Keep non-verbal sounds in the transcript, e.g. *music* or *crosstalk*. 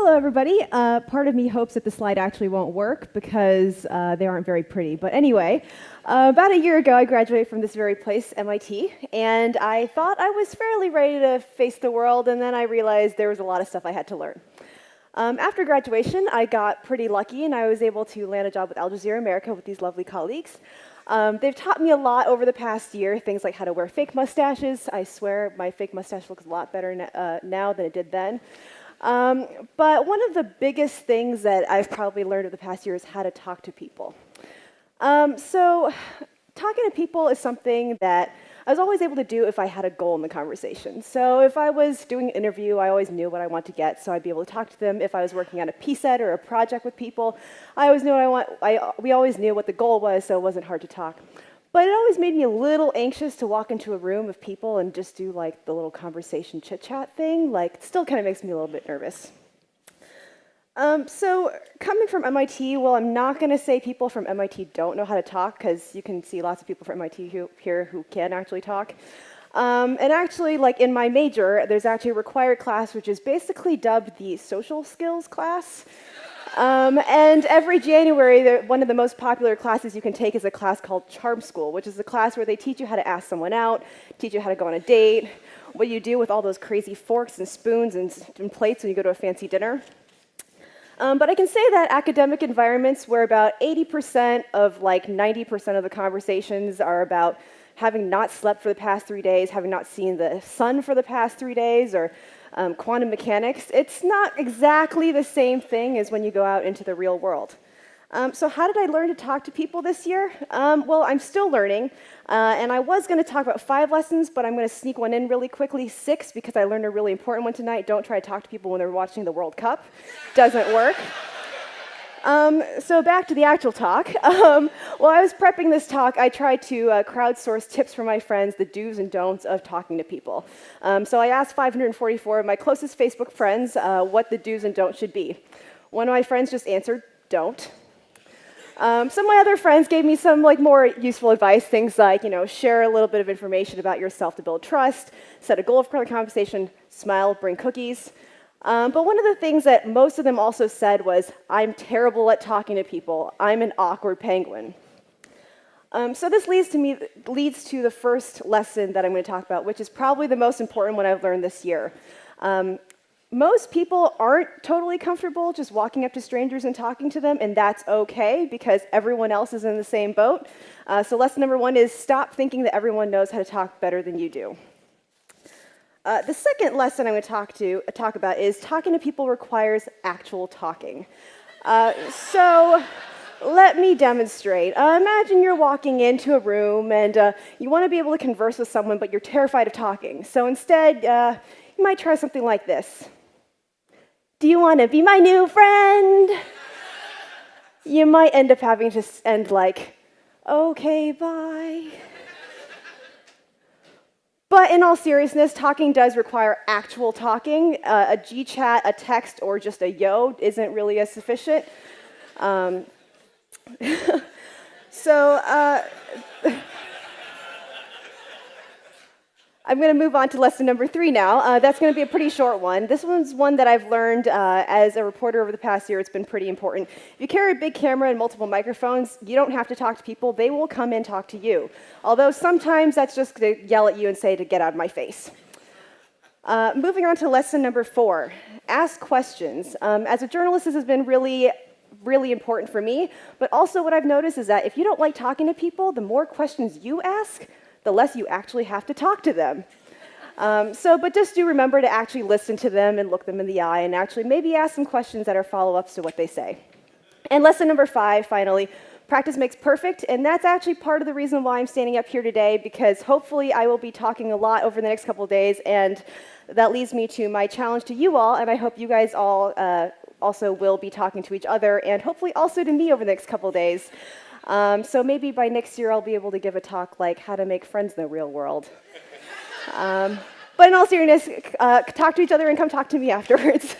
Hello, everybody. Uh, part of me hopes that the slide actually won't work because uh, they aren't very pretty. But anyway, uh, about a year ago, I graduated from this very place, MIT, and I thought I was fairly ready to face the world, and then I realized there was a lot of stuff I had to learn. Um, after graduation, I got pretty lucky, and I was able to land a job with Al Jazeera America with these lovely colleagues. Um, they've taught me a lot over the past year, things like how to wear fake mustaches. I swear my fake mustache looks a lot better uh, now than it did then. Um, but one of the biggest things that I've probably learned over the past year is how to talk to people. Um, so talking to people is something that I was always able to do if I had a goal in the conversation. So if I was doing an interview, I always knew what I want to get, so I'd be able to talk to them. If I was working on a PSET or a project with people, I always knew what I want. I, we always knew what the goal was, so it wasn't hard to talk. But it always made me a little anxious to walk into a room of people and just do like the little conversation chit chat thing. Like, it still kind of makes me a little bit nervous. Um, so coming from MIT, well, I'm not going to say people from MIT don't know how to talk, because you can see lots of people from MIT who, here who can actually talk. Um, and actually, like in my major, there's actually a required class which is basically dubbed the social skills class. Um, and every January, one of the most popular classes you can take is a class called Charm School, which is a class where they teach you how to ask someone out, teach you how to go on a date, what you do with all those crazy forks and spoons and, and plates when you go to a fancy dinner. Um, but I can say that academic environments where about 80% of like 90% of the conversations are about having not slept for the past three days, having not seen the sun for the past three days, or um, quantum mechanics, it's not exactly the same thing as when you go out into the real world. Um, so how did I learn to talk to people this year? Um, well, I'm still learning, uh, and I was going to talk about five lessons, but I'm going to sneak one in really quickly, six, because I learned a really important one tonight. Don't try to talk to people when they're watching the World Cup. Doesn't work. Um, so back to the actual talk. *laughs* Um, while I was prepping this talk, I tried to uh, crowdsource tips from my friends, the do's and don'ts of talking to people. Um, so I asked 544 of my closest Facebook friends uh, what the do's and don'ts should be. One of my friends just answered, don't. Um, some of my other friends gave me some like more useful advice, things like, you know, share a little bit of information about yourself to build trust, set a goal for the conversation, smile, bring cookies. Um, but one of the things that most of them also said was, I'm terrible at talking to people. I'm an awkward penguin. Um, so this leads to me leads to the first lesson that I'm going to talk about, which is probably the most important one I've learned this year. Um, most people aren't totally comfortable just walking up to strangers and talking to them, and that's okay because everyone else is in the same boat. Uh, so lesson number one is stop thinking that everyone knows how to talk better than you do. Uh, the second lesson I'm going to talk, to, uh, talk about is talking to people requires actual talking. Uh, so let me demonstrate. Uh, imagine you're walking into a room and uh, you want to be able to converse with someone, but you're terrified of talking. So instead, uh, you might try something like this. Do you want to be my new friend? you might end up having to end like, okay, bye. But in all seriousness, talking does require actual talking. Uh, a G-chat, a text, or just a yo isn't really as sufficient. Um, *laughs* so uh, *laughs* I'm going to move on to lesson number three now. Uh, that's going to be a pretty short one. This one's one that I've learned uh, as a reporter over the past year. It's been pretty important. If you carry a big camera and multiple microphones, you don't have to talk to people. They will come and talk to you. Although sometimes that's just to yell at you and say to get out of my face. Uh, moving on to lesson number four, ask questions. Um, as a journalist, this has been really really important for me, but also what I've noticed is that if you don't like talking to people, the more questions you ask, the less you actually have to talk to them. Um, so, but just do remember to actually listen to them and look them in the eye and actually maybe ask some questions that are follow-ups to what they say. And lesson number five, finally, practice makes perfect, and that's actually part of the reason why I'm standing up here today, because hopefully I will be talking a lot over the next couple of days, and that leads me to my challenge to you all, and I hope you guys all uh, also will be talking to each other, and hopefully also to me over the next couple of days. Um, so maybe by next year I'll be able to give a talk like how to make friends in the real world. Um, but in all seriousness, uh, talk to each other and come talk to me *laughs* afterwards.